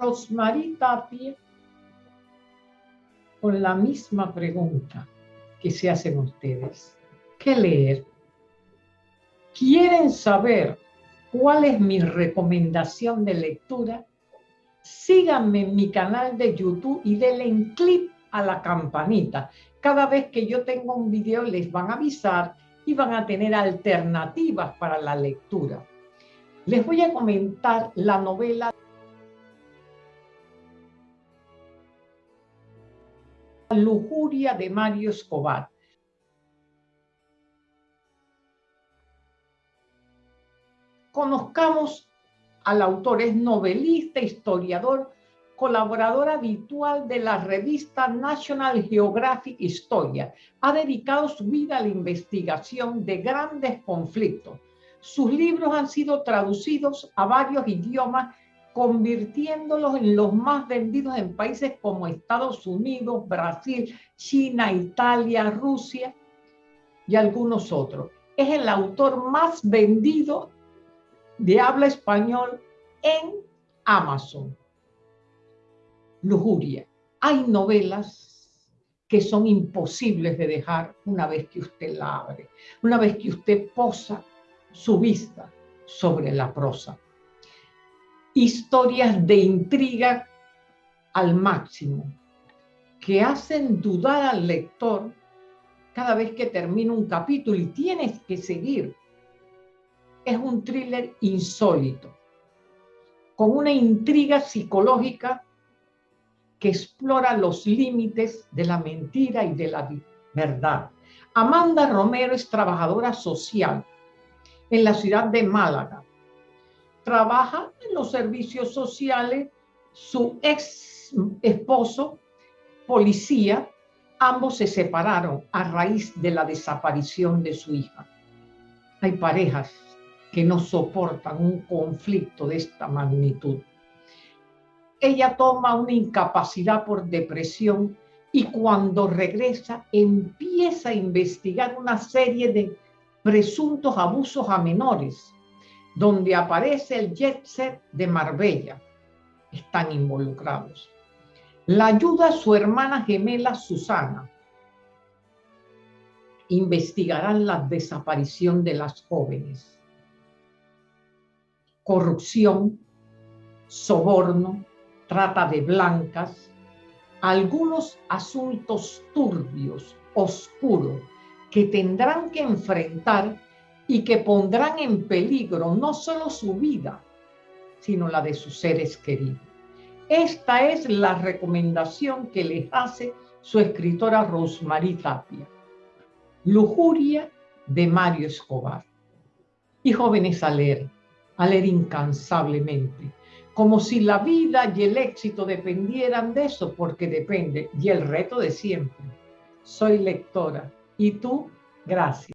Rosmarie Tapia con la misma pregunta que se hacen ustedes. ¿Qué leer? ¿Quieren saber cuál es mi recomendación de lectura? Síganme en mi canal de YouTube y denle en clip a la campanita. Cada vez que yo tengo un video les van a avisar y van a tener alternativas para la lectura. Les voy a comentar la novela Lujuria de Mario Escobar. Conozcamos al autor, es novelista, historiador, colaborador habitual de la revista National Geographic Historia. Ha dedicado su vida a la investigación de grandes conflictos. Sus libros han sido traducidos a varios idiomas convirtiéndolos en los más vendidos en países como Estados Unidos, Brasil, China, Italia, Rusia y algunos otros. Es el autor más vendido de habla español en Amazon. Lujuria. Hay novelas que son imposibles de dejar una vez que usted la abre, una vez que usted posa su vista sobre la prosa historias de intriga al máximo, que hacen dudar al lector cada vez que termina un capítulo y tienes que seguir. Es un thriller insólito, con una intriga psicológica que explora los límites de la mentira y de la verdad. Amanda Romero es trabajadora social en la ciudad de Málaga trabaja en los servicios sociales, su ex esposo, policía, ambos se separaron a raíz de la desaparición de su hija. Hay parejas que no soportan un conflicto de esta magnitud. Ella toma una incapacidad por depresión y cuando regresa empieza a investigar una serie de presuntos abusos a menores donde aparece el jet set de Marbella. Están involucrados. La ayuda a su hermana gemela Susana. Investigarán la desaparición de las jóvenes. Corrupción, soborno, trata de blancas, algunos asuntos turbios, oscuros, que tendrán que enfrentar y que pondrán en peligro no solo su vida, sino la de sus seres queridos. Esta es la recomendación que les hace su escritora Rosmarie Tapia. Lujuria de Mario Escobar. Y jóvenes a leer, a leer incansablemente, como si la vida y el éxito dependieran de eso, porque depende, y el reto de siempre. Soy lectora. ¿Y tú? Gracias.